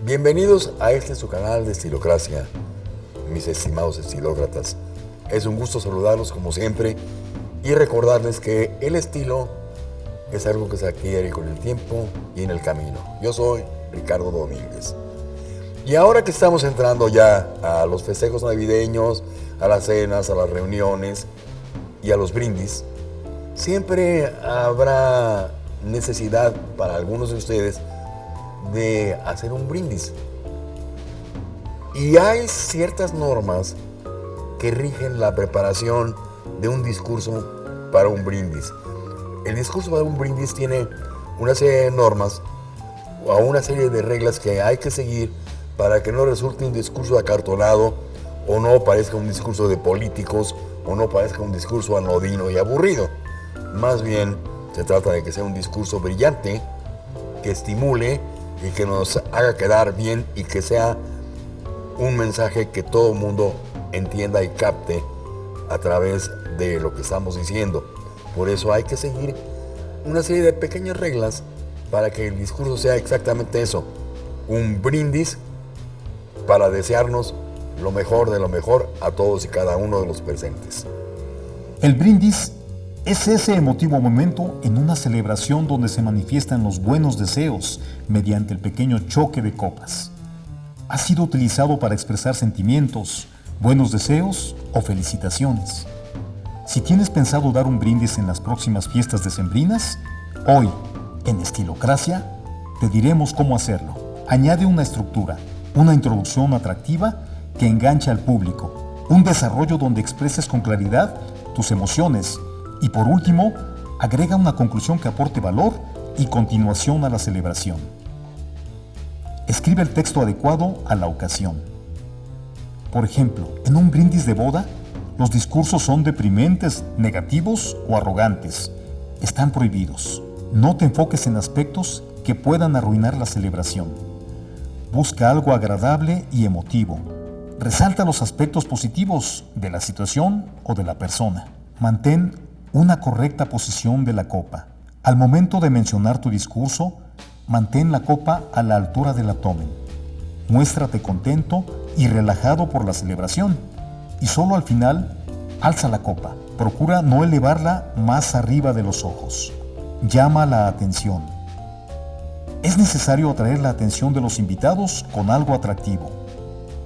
Bienvenidos a este su canal de Estilocracia, mis estimados estilócratas. Es un gusto saludarlos como siempre y recordarles que el estilo es algo que se adquiere con el tiempo y en el camino. Yo soy Ricardo Domínguez. Y ahora que estamos entrando ya a los festejos navideños, a las cenas, a las reuniones y a los brindis, siempre habrá necesidad para algunos de ustedes de hacer un brindis. Y hay ciertas normas que rigen la preparación de un discurso para un brindis. El discurso para un brindis tiene una serie de normas o una serie de reglas que hay que seguir para que no resulte un discurso acartonado o no parezca un discurso de políticos o no parezca un discurso anodino y aburrido. Más bien se trata de que sea un discurso brillante, que estimule y que nos haga quedar bien y que sea un mensaje que todo el mundo entienda y capte a través de lo que estamos diciendo. Por eso hay que seguir una serie de pequeñas reglas para que el discurso sea exactamente eso, un brindis para desearnos lo mejor de lo mejor a todos y cada uno de los presentes. El brindis es ese emotivo momento en una celebración donde se manifiestan los buenos deseos mediante el pequeño choque de copas. Ha sido utilizado para expresar sentimientos, buenos deseos o felicitaciones. Si tienes pensado dar un brindis en las próximas fiestas decembrinas, hoy, en Estilocracia, te diremos cómo hacerlo. Añade una estructura, una introducción atractiva que enganche al público, un desarrollo donde expreses con claridad tus emociones y por último, agrega una conclusión que aporte valor y continuación a la celebración. Escribe el texto adecuado a la ocasión. Por ejemplo, en un brindis de boda, los discursos son deprimentes, negativos o arrogantes. Están prohibidos. No te enfoques en aspectos que puedan arruinar la celebración. Busca algo agradable y emotivo. Resalta los aspectos positivos de la situación o de la persona. Mantén una correcta posición de la copa. Al momento de mencionar tu discurso, mantén la copa a la altura del abdomen. Muéstrate contento y relajado por la celebración. Y solo al final, alza la copa. Procura no elevarla más arriba de los ojos. Llama la atención. Es necesario atraer la atención de los invitados con algo atractivo.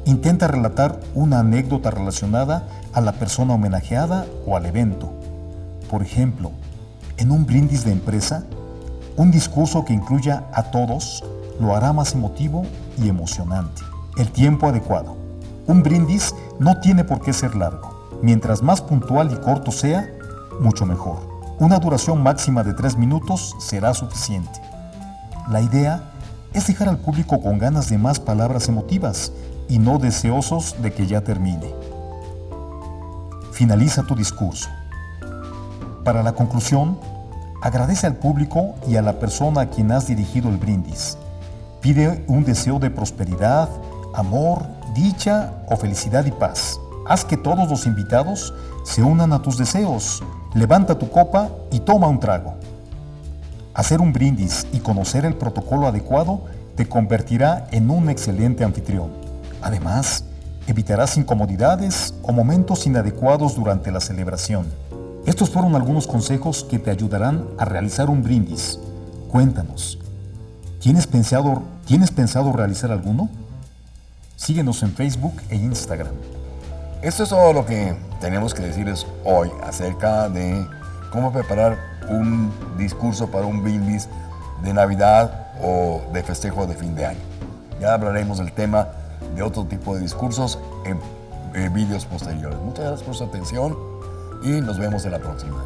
Intenta relatar una anécdota relacionada a la persona homenajeada o al evento. Por ejemplo, en un brindis de empresa, un discurso que incluya a todos lo hará más emotivo y emocionante. El tiempo adecuado. Un brindis no tiene por qué ser largo. Mientras más puntual y corto sea, mucho mejor. Una duración máxima de tres minutos será suficiente. La idea es dejar al público con ganas de más palabras emotivas y no deseosos de que ya termine. Finaliza tu discurso. Para la conclusión, agradece al público y a la persona a quien has dirigido el brindis. Pide un deseo de prosperidad, amor, dicha o felicidad y paz. Haz que todos los invitados se unan a tus deseos. Levanta tu copa y toma un trago. Hacer un brindis y conocer el protocolo adecuado te convertirá en un excelente anfitrión. Además, evitarás incomodidades o momentos inadecuados durante la celebración. Estos fueron algunos consejos que te ayudarán a realizar un brindis. Cuéntanos, ¿tienes pensado, ¿tienes pensado realizar alguno? Síguenos en Facebook e Instagram. Esto es todo lo que tenemos que decirles hoy acerca de cómo preparar un discurso para un brindis de Navidad o de festejo de fin de año. Ya hablaremos del tema de otro tipo de discursos en, en vídeos posteriores. Muchas gracias por su atención y nos vemos en la próxima.